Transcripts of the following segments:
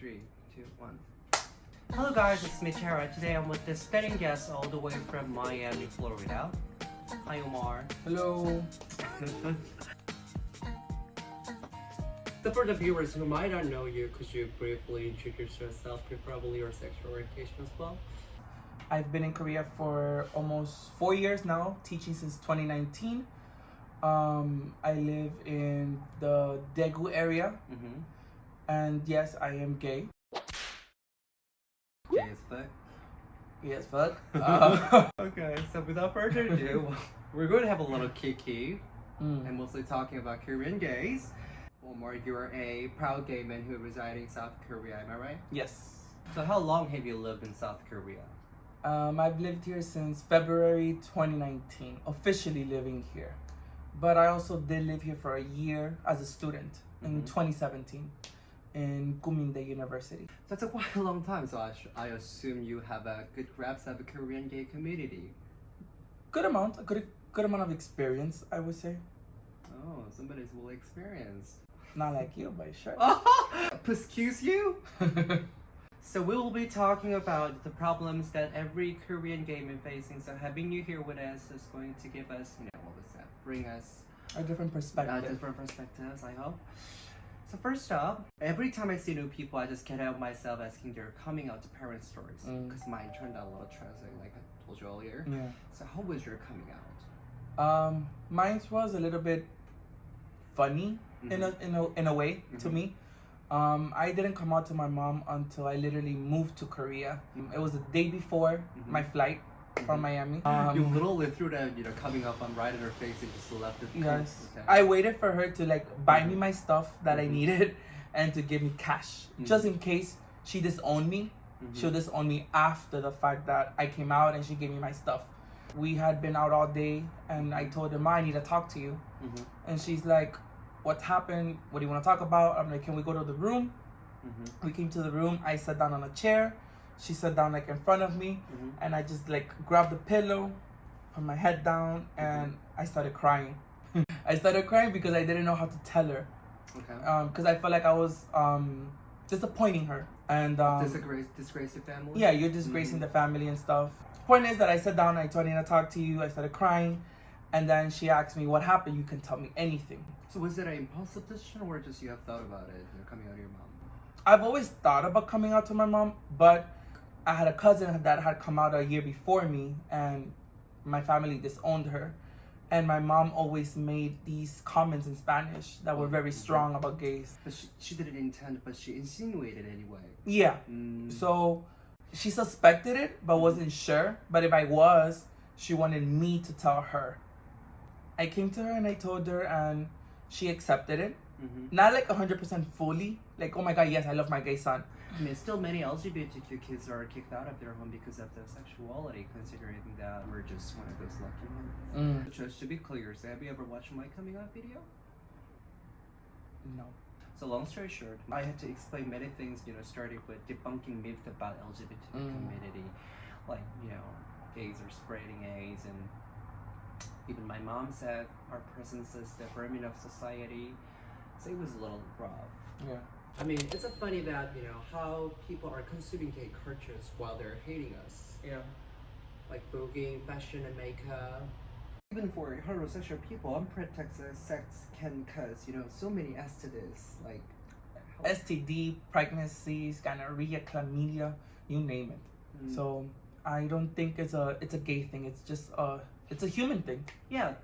three, two, one. Hello guys, it's Tara. Today I'm with this stunning guest all the way from Miami, Florida. Hi Omar. Hello. so for the viewers who might not know you, could you briefly introduce yourself, preferably your sexual orientation as well? I've been in Korea for almost four years now, teaching since 2019. Um, I live in the Daegu area, Mm-hmm. And yes, I am gay. Gay as fuck. Yes, fuck. Uh, Okay, so without further ado, we're going to have a little kiki mm. and mostly talking about Korean gays. Omar, you're a proud gay man who residing in South Korea, am I right? Yes. So how long have you lived in South Korea? Um, I've lived here since February 2019, officially living here. But I also did live here for a year as a student in Mhm. 2017 in Keimyungdae University. That's a quite a long time, so I, sh- I assume you have a good grasp of the Korean gay community. Good amount, a good good amount of experience, I would say. Oh, somebody's well experienced. Not like you, but sure. Excuse you? So we will be talking about the problems that every Korean gay man facing. So having you here with us is going to give us, you know, what was that? Bring us a different perspective. different perspectives, I hope. So first up, every time I see new people, I just can't help myself asking their coming out to parent stories Mm. because mine turned out a little tragic, like I told you earlier. Yeah. So how was your coming out? Um, mine was a little bit funny in a in a in a way to Mhm. me. Um, I didn't come out to my mom until I literally moved to Korea. It was the day before Mhm. my flight from Mhm. Miami. you Um, literally threw that, you know, coming up on right in her face and just left it. yes, Okay. I waited for her to like buy me my stuff that I Mhm. needed and to give me cash, just in case she disowned me. She'll disown me after the fact that I came out and she gave me my stuff. We had been out all day, and I told her, "Ma, I need to talk to you." And she's like, What happened? What do you want to talk about? I'm like, Can we go to the room? We came to the room. I sat down on a chair. She sat down like in front of me. Mhm. And I just like grabbed the pillow, put my head down, and I started crying. I started crying because I didn't know how to tell her. Okay. Because I felt like I was um, disappointing her. And um, disgrace, disgrace your family. yeah, you're disgracing Mhm. the family and stuff. Point is that I sat down, I told her to talk to you, I started crying, and then she asked me what happened. You can tell me anything. So was it an impulsive decision, or just you have thought about it? You're coming out of your mom. I've always thought about coming out to my mom, but I had a cousin that had come out a year before me, and my family disowned her. And my mom always made these comments in Spanish that were very strong about gays. But she, she didn't intend, but she insinuated anyway. Yeah, Mm. so she suspected it, but wasn't sure. But if I was, she wanted me to tell her. I came to her and I told her, and she accepted it. Mhm. Not like 100% fully, like, oh my god, yes, I love my gay son. I mean, still many LGBTQ kids are kicked out of their home because of their sexuality, considering that we're just one of those lucky ones. Mm. Just to be clear, so have you ever watched my coming out video? No. So long story short, I had to explain many things, you know, starting with debunking myths about LGBT Mm. community, like you know, gays are spreading AIDS, and even my mom said our presence is the vermin of society. So it was a little rough. Yeah. I mean, it's a funny that you know how people are consuming gay cultures while they're hating us, Yeah. like voguing, fashion, and makeup. Even for heterosexual people, unprotected sex can cause you know so many STDs, like STD, pregnancies, gonorrhea, chlamydia, you name it. Mm. So I don't think it's a it's a gay thing. It's just a it's a human thing. yeah,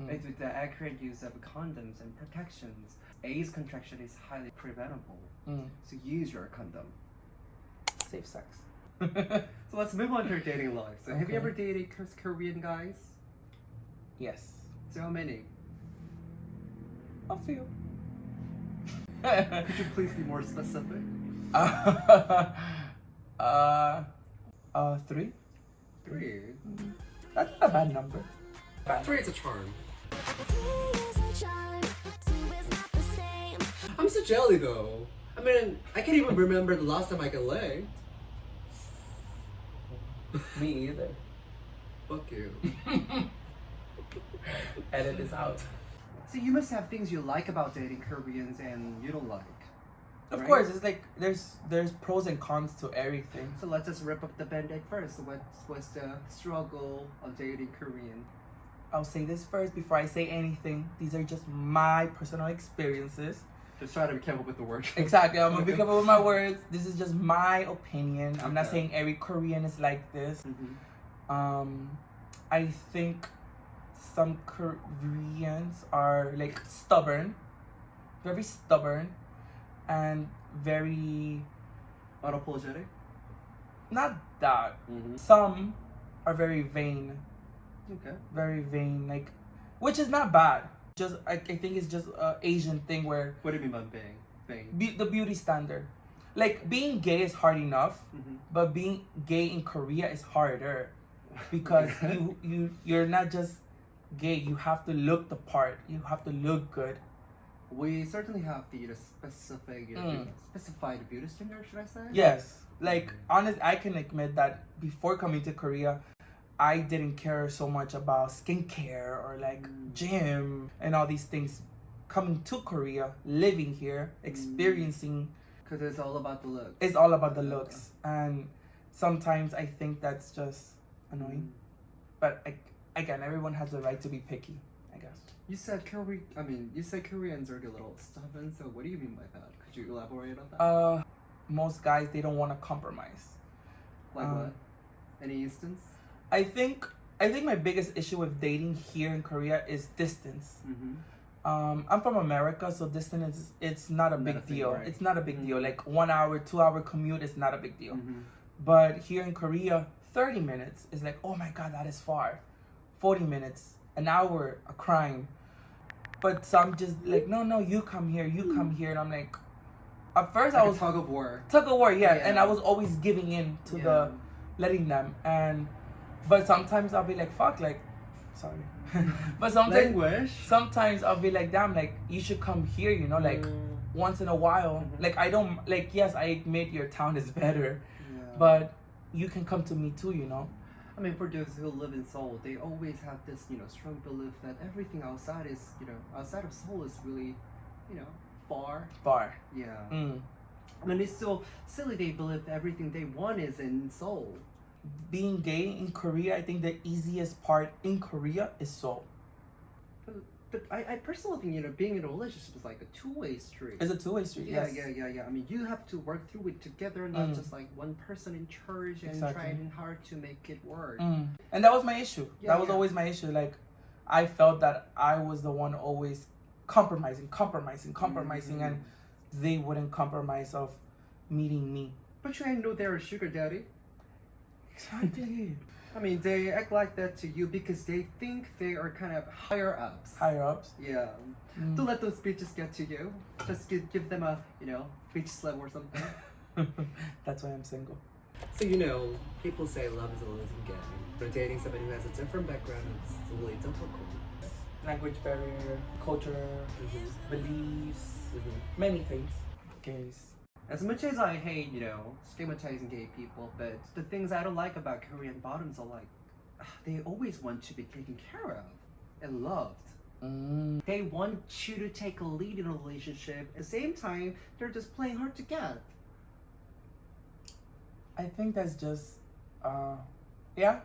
Mm. It's with the accurate use of condoms and protections. AIDS contraction is highly preventable, Mm. so use your condom. Safe sex. So let's move on to your dating life. So have you ever dated Korean guys? yes. So how many? A few. Could you please be more specific? uh, uh, uh, three. Three. That's not a bad number. Bad. Three is a charm. Three is a charm, I'm so jelly though. I mean, I can't even remember the last time I got laid. Me either. Fuck you. Edit this out. So you must have things you like about dating Koreans and you don't like. Of right? course, it's like there's there's pros and cons to everything. So let's just rip up the band-aid first. What's what's the struggle of dating Korean? I'll say this first before I say anything. These are just my personal experiences. Just try to be careful with the words. Exactly. I'm gonna be careful with my words. This is just my opinion. I'm not saying every Korean is like this. Mhm. Um, I think some Koreans are like stubborn, very stubborn, and very Unapologetic. not that. Mm-hmm. Some are very vain, Okay. very vain, like, which is not bad. Just I, I think it's just a Asian thing where What do you mean by bang? Bang. be, the beauty standard, like being gay is hard enough, Mm-hmm. but being gay in Korea is harder because you you you're not just gay. You have to look the part. You have to look good. We certainly have the know, specific, you know, Mm. specified beauty standard, should I say? Yes, like honest, I can admit that before coming to Korea, I didn't care so much about skincare or like Mm. gym and all these things. Coming to Korea, living here, experiencing, Because it's all about the looks. it's all about the looks, and sometimes I think that's just annoying. But I, again, everyone has the right to be picky, I guess. You said Korea. I mean, you said Koreans are a little stubborn. So what do you mean by that? Could you elaborate on that? Uh, most guys they don't want to compromise. like uh, what? Any instance? I think I think my biggest issue with dating here in Korea is distance. Mm-hmm. Um, I'm from America, so distance is it's not a Not big a deal. right? It's not a big deal. Mhm. Like one hour, two hour commute is not a big deal. Mm-hmm. But here in Korea, 30 minutes is like, oh my god, that is far. 40 minutes, an hour, a crime. But some just like, no, no, you come here, you come here, and I'm like, at first I was a tug of war. tug of war, yeah, Yeah. and I was always giving in to the letting them, and but sometimes I'll be like, fuck, like, sorry, but sometimes language. sometimes I'll be like, damn, like you should come here, you know, like Mm, once in a while. Mhm. Like I don't like yes, I admit your town is better, yeah. but you can come to me too, you know. I mean, for those who live in Seoul, they always have this, you know, strong belief that everything outside is, you know, outside of Seoul is really, you know, far. Far. Yeah. Mm. I mean, it's so silly. They believe everything they want is in Seoul. Being gay in Korea, I think the easiest part in Korea is Seoul. But, but I, I personally think, you know, being in a relationship is like a two-way street. It's a two-way street. yeah, yes. yeah, yeah, yeah. I mean, you have to work through it together, not Mm. just like one person in charge and Exactly. trying hard to make it work. Mm. And that was my issue. Yeah, that was yeah. always my issue. Like, I felt that I was the one always compromising, compromising, compromising, Mhm. and they wouldn't compromise of meeting me. But you ain't know they're a sugar daddy. Exactly. I mean, they act like that to you because they think they are kind of higher ups. Higher ups. Yeah. Mm. Don't let those bitches get to you. Just give, give them a, you know, bitch slap or something. That's why I'm single. so, you know, people say love is a losing game. But dating somebody who has a different background is really difficult. Language barrier, culture, beliefs, many things. Gays. As much as I hate, you know, stigmatizing gay people, but the things I don't like about Korean bottoms are like, ah, they always want to be taken care of and loved. Mm. They want you to take a lead in a relationship. At the same time, they're just playing hard to get. I think that's just, uh, yeah.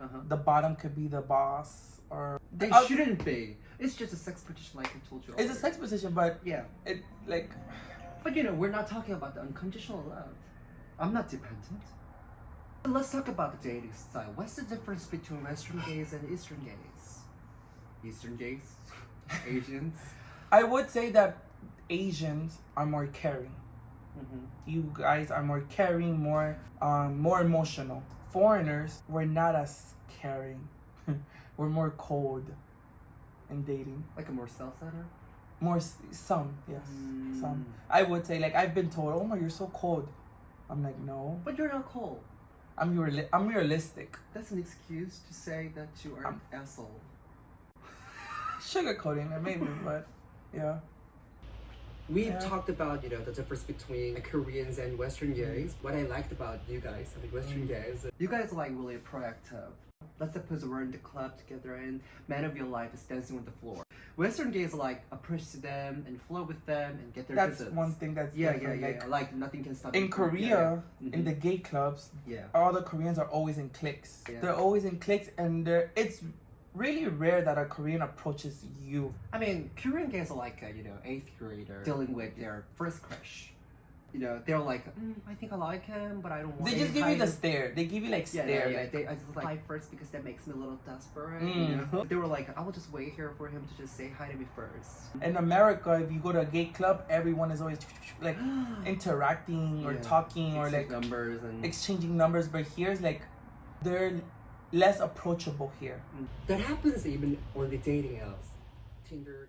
Uh-huh. The bottom could be the boss, or They Uh, shouldn't be. It's just a sex position, like I told you. It's a sex position, but Yeah, it like but you know, we're not talking about the unconditional love. I'm not dependent. Let's talk about the dating style. What's the difference between Western gays and Eastern gays? Eastern gays, Asians. I would say that Asians are more caring. hmm You guys are more caring, more um, more emotional. Foreigners, we're not as caring. we're more cold in dating. Like a more self-centered. More some, yes, some. Mm. I would say like I've been told, "Oh my, you're so cold." I'm like, no, But you're not cold. I'm reali- I'm realistic. That's an excuse to say that you are an asshole. Sugarcoating it maybe, but yeah. We've Yeah. talked about, you know, the difference between Koreans and Western gays. What I liked about you guys, I mean, Western Mm. gays, you guys are like really proactive. Let's suppose we're in the club together and man of your life is dancing on the floor. Western gays like approach to them and flow with them and get their That's kisses. one thing that's Yeah, yeah, yeah. Like, yeah. Like nothing can stop. in Korea, yeah, yeah. in Mhm. the gay clubs, yeah. all the Koreans are always in cliques. Yeah. They're always in cliques, and they're, it's really rare that a Korean approaches you. I mean, Korean gays are like a, you know eighth grader dealing with their first crush. You know, they're like, mm, I think I like him, but I don't want. They just give you the stare. They give you like Yeah, stare. yeah, yeah. like, They, I just like hi first because that makes me a little desperate. Mm. You know, they were like, I will just wait here for him to just say hi to me first. in America, if you go to a gay club, everyone is always like interacting or Yeah. talking or like numbers and exchanging numbers. But here's like they're less approachable here. that happens even on the dating apps, Tinder.